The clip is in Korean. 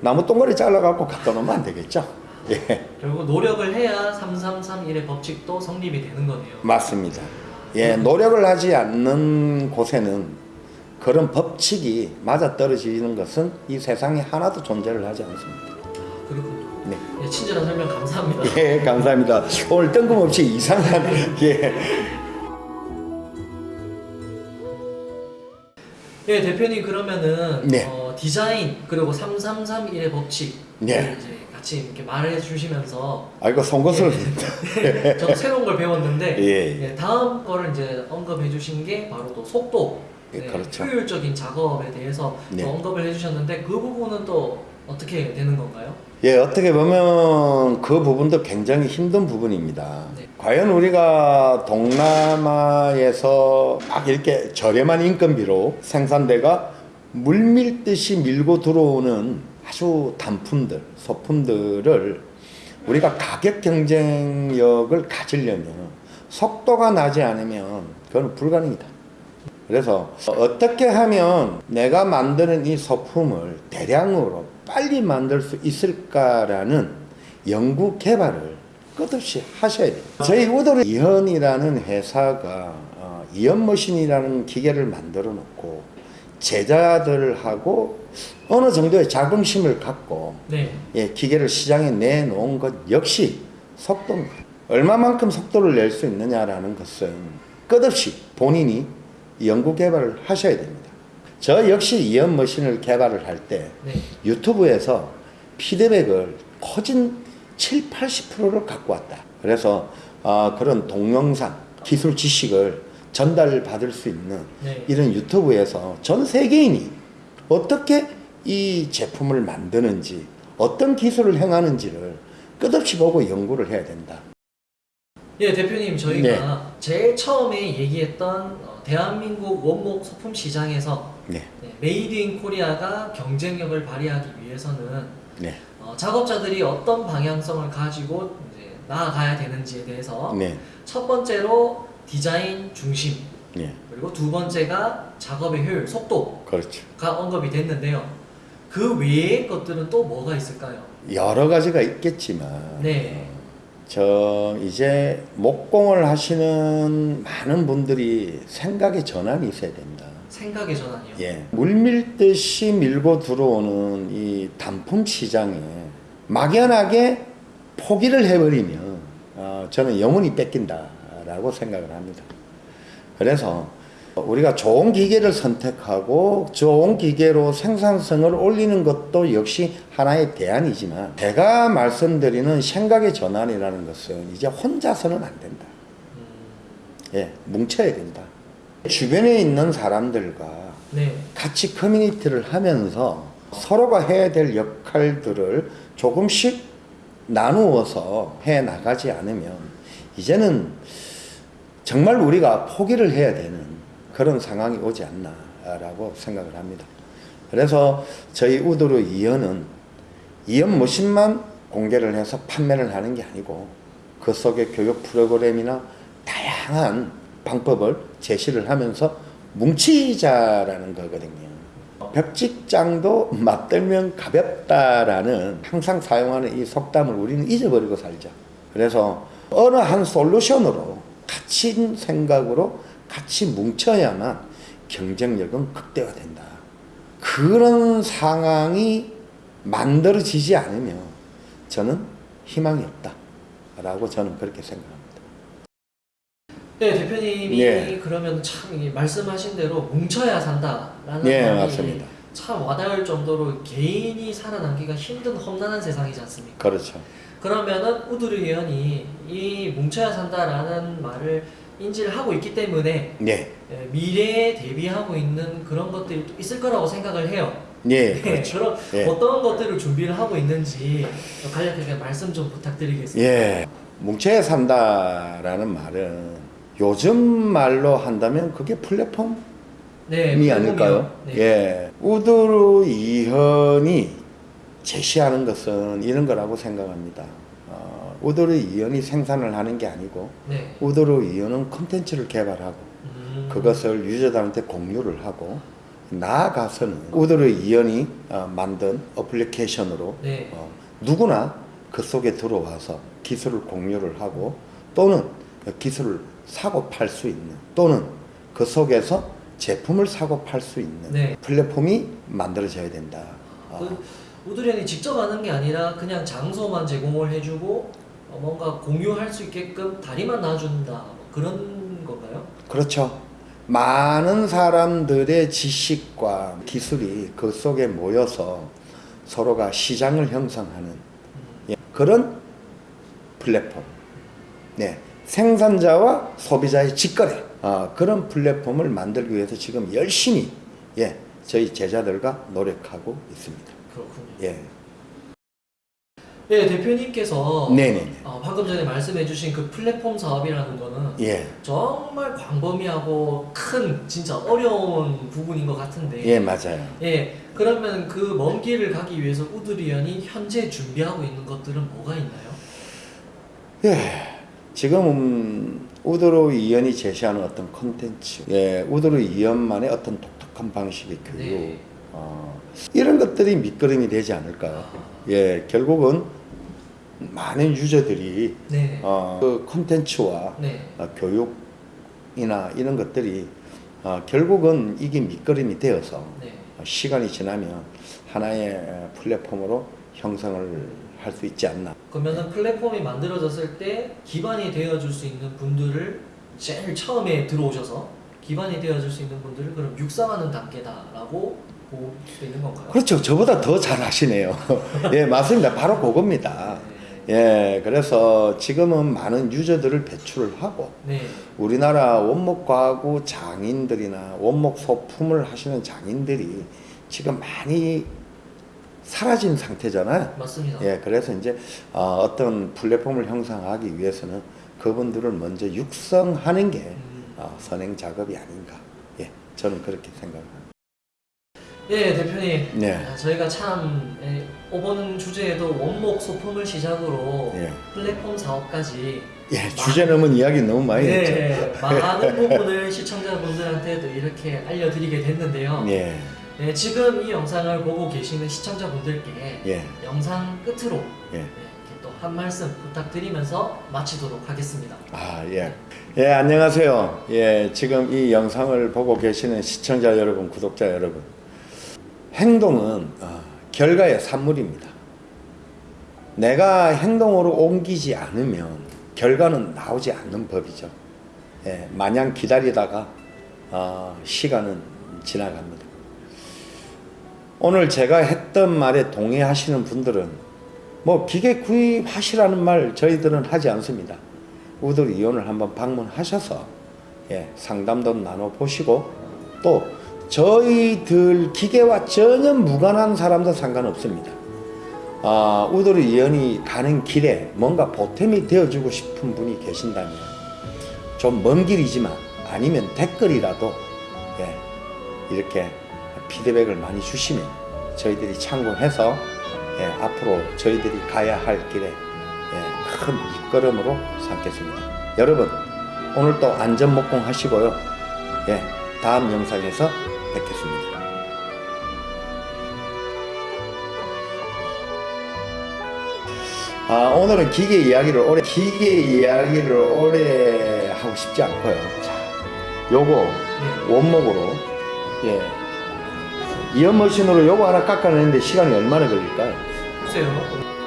나무 동거리 잘라갖고 갖다 놓으면 안 되겠죠? 예, 결국 노력을 해야 3331의 법칙도 성립이 되는 거네요. 맞습니다. 예, 노력을 하지 않는 곳에는 그런 법칙이 맞아 떨어지는 것은 이 세상에 하나도 존재를 하지 않습니다. 그렇군요. 네. 예, 친절한 설명 감사합니다. 예, 감사합니다. 오늘 뜬금없이 이상한 예. 예, 대표님 그러면은 네. 어, 디자인 그리고 3331의 법칙 네. 이제 같이 이렇게 말해 주시면서 아이고 송곳을 예, 저도 새로운 걸 배웠는데 예. 예, 다음 거를 이제 언급해 주신 게 바로 또 속도 예, 그렇죠. 효율적인 작업에 대해서 네. 또 언급을 해 주셨는데 그 부분은 또 어떻게 되는 건가요? 예, 어떻게 보면 그 부분도 굉장히 힘든 부분입니다. 네. 과연 우리가 동남아에서 막 이렇게 저렴한 인건비로 생산대가 물밀듯이 밀고 들어오는 아주 단품들, 소품들을 우리가 가격 경쟁력을 가지려면 속도가 나지 않으면 그건 불가능이다. 그래서 어떻게 하면 내가 만드는 이 소품을 대량으로 빨리 만들 수 있을까라는 연구 개발을 끝없이 하셔야 돼요. 저희 우도르 이현이라는 회사가 어, 이현머신이라는 기계를 만들어 놓고 제자들하고 어느 정도의 자긍심을 갖고 네. 예, 기계를 시장에 내놓은 것 역시 속도입니다. 얼마만큼 속도를 낼 수 있느냐라는 것은 끝없이 본인이 연구 개발을 하셔야 됩니다. 저 역시 이연 머신을 개발을 할때 네. 유튜브에서 피드백을 거진 7, 80%를 갖고 왔다. 그래서 아, 그런 동영상, 기술 지식을 전달받을 수 있는 네. 이런 유튜브에서 전 세계인이 어떻게 이 제품을 만드는지 어떤 기술을 행하는지를 끝없이 보고 연구를 해야 된다. 예, 대표님 저희가 네. 제일 처음에 얘기했던 어, 대한민국 원목 소품 시장에서 네, 네, made in Korea가 경쟁력을 발휘하기 위해서는 네, 어, 작업자들이 어떤 방향성을 가지고 나아가야 되는지에 대해서 네, 첫 번째로 디자인 중심 네, 그리고 두 번째가 작업의 효율, 속도가 그렇죠. 언급이 됐는데요. 그 외의 것들은 또 뭐가 있을까요? 여러 가지가 있겠지만 네. 저 이제 목공을 하시는 많은 분들이 생각의 전환이 있어야 됩니다. 생각의 전환이요. 예, 물밀듯이 밀고 들어오는 이 단품 시장에 막연하게 포기를 해버리면 어, 저는 영혼이 뺏긴다 라고 생각을 합니다. 그래서 우리가 좋은 기계를 선택하고 좋은 기계로 생산성을 올리는 것도 역시 하나의 대안이지만 제가 말씀드리는 생각의 전환이라는 것은 이제 혼자서는 안 된다. 음, 예, 뭉쳐야 된다. 주변에 있는 사람들과 네. 같이 커뮤니티를 하면서 서로가 해야 될 역할들을 조금씩 나누어서 해 나가지 않으면 이제는 정말 우리가 포기를 해야 되는 그런 상황이 오지 않나라고 생각을 합니다. 그래서 저희 우드루 이연은 이연 머신만 공개를 해서 판매를 하는 게 아니고 그 속에 교육 프로그램이나 다양한 방법을 제시를 하면서 뭉치자라는 거거든요. 벽직장도 맞들면 가볍다라는 항상 사용하는 이 속담을 우리는 잊어버리고 살자. 그래서 어느 한 솔루션으로 같이 생각으로 같이 뭉쳐야만 경쟁력은 극대화된다. 그런 상황이 만들어지지 않으면 저는 희망이 없다. 라고 저는 그렇게 생각합니다. 네, 대표님이 예. 그러면 참 말씀하신 대로 뭉쳐야 산다라는 예, 말이. 참 와닿을 정도로 개인이 살아남기가 힘든 험난한 세상이지 않습니까? 그렇죠. 그러면은 우드르 의원이 이 뭉쳐야 산다라는 말을 인지를 하고 있기 때문에 네. 예, 미래에 대비하고 있는 그런 것들이 또 있을 거라고 생각을 해요. 네, 네, 그렇죠. 그럼 예. 어떤 것들을 준비를 하고 있는지 간략하게 말씀 좀 부탁드리겠습니다. 예. 뭉쳐야 산다라는 말은 요즘 말로 한다면 그게 플랫폼이 네, 아닐까요? 네. 예. 우드루 이현이 제시하는 것은 이런 거라고 생각합니다. 어, 우드루 이현이 생산을 하는 게 아니고 네. 우드루 이현은 콘텐츠를 개발하고 음, 그것을 유저들한테 공유를 하고 나아가서는 우드르 이연이 어, 만든 어플리케이션으로 네. 어, 누구나 그 속에 들어와서 기술을 공유를 하고 또는 그 기술을 사고 팔 수 있는 또는 그 속에서 제품을 사고 팔 수 있는 네. 플랫폼이 만들어져야 된다. 어, 그 우드련이 직접 하는 게 아니라 그냥 장소만 제공을 해주고 어, 뭔가 공유할 수 있게끔 다리만 놔준다 뭐 그런 건가요? 그렇죠. 많은 사람들의 지식과 기술이 그 속에 모여서 서로가 시장을 형성하는 예, 그런 플랫폼. 네. 생산자와 소비자의 직거래. 아, 그런 플랫폼을 만들기 위해서 지금 열심히 예, 저희 제자들과 노력하고 있습니다. 그렇군요. 예. 네 대표님께서 네네네. 어, 방금 전에 말씀해주신 그 플랫폼 사업이라는 거는 예. 정말 광범위하고 큰 진짜 어려운 부분인 것 같은데 예, 맞아요. 예, 그러면 그 먼 길을 가기 위해서 우드리언이 현재 준비하고 있는 것들은 뭐가 있나요? 예, 지금 우드로 이연이 제시하는 어떤 콘텐츠, 예, 우드로 이연만의 어떤 독특한 방식의 교육, 네. 어, 이런 것들이 밑거름이 되지 않을까. 예, 결국은 많은 유저들이 네. 어, 그 콘텐츠와 네. 어, 교육이나 이런 것들이 어, 결국은 이게 밑거름이 되어서 네. 어, 시간이 지나면 하나의 플랫폼으로 형성을 할 수 있지 않나. 그러면은 플랫폼이 만들어졌을 때 기반이 되어줄 수 있는 분들을 제일 처음에 들어오셔서 기반이 되어줄 수 있는 분들을 그럼 육성하는 단계다라고 볼 수 있는 건가요? 그렇죠. 저보다 더잘 아시네요. 예, 맞습니다. 바로 그겁니다. 네. 예, 그래서 지금은 많은 유저들을 배출을 하고 네. 우리나라 원목 가구 장인들이나 원목 소품을 하시는 장인들이 지금 많이 사라진 상태잖아요. 맞습니다. 예, 그래서 이제 어, 어떤 플랫폼을 형성하기 위해서는 그분들을 먼저 육성하는 게 음. 어, 선행 작업이 아닌가. 예, 저는 그렇게 생각합니다. 예, 대표님. 네. 아, 저희가 참 예, 이번 주제에도 원목 소품을 시작으로 예. 플랫폼 사업까지 예, 주제 넘은 이야기 너무 많이 했죠. 네, 많은 부분을 시청자분들한테도 이렇게 알려드리게 됐는데요. 예, 네, 지금 이 영상을 보고 계시는 시청자분들께 예, 영상 끝으로 예. 또 한 말씀 부탁드리면서 마치도록 하겠습니다. 아, 예. 예, 안녕하세요. 예, 지금 이 영상을 보고 계시는 시청자 여러분, 구독자 여러분. 행동은 어, 결과의 산물입니다. 내가 행동으로 옮기지 않으면 결과는 나오지 않는 법이죠. 예, 마냥 기다리다가 어, 시간은 지나갑니다. 오늘 제가 했던 말에 동의하시는 분들은 뭐 기계 구입하시라는 말 저희들은 하지 않습니다. 우들 이온을 한번 방문하셔서 예, 상담도 나눠 보시고 또 저희들 기계와 전혀 무관한 사람도 상관없습니다. 아, 우들 이온이 가는 길에 뭔가 보탬이 되어주고 싶은 분이 계신다면 좀 먼 길이지만 아니면 댓글이라도 예, 이렇게 피드백을 많이 주시면 저희들이 참고해서 예, 앞으로 저희들이 가야 할 길에 예, 큰 밑거름으로 삼겠습니다. 여러분 오늘 또 안전목공 하시고요. 예, 다음 영상에서 뵙겠습니다. 아, 오늘은 기계 이야기를 오래 기계 이야기를 오래 하고 싶지 않고요. 자, 요거 네. 원목으로 예. 이연 머신으로 요거 하나 깎아내는데 시간이 얼마나 걸릴까요? 보세요.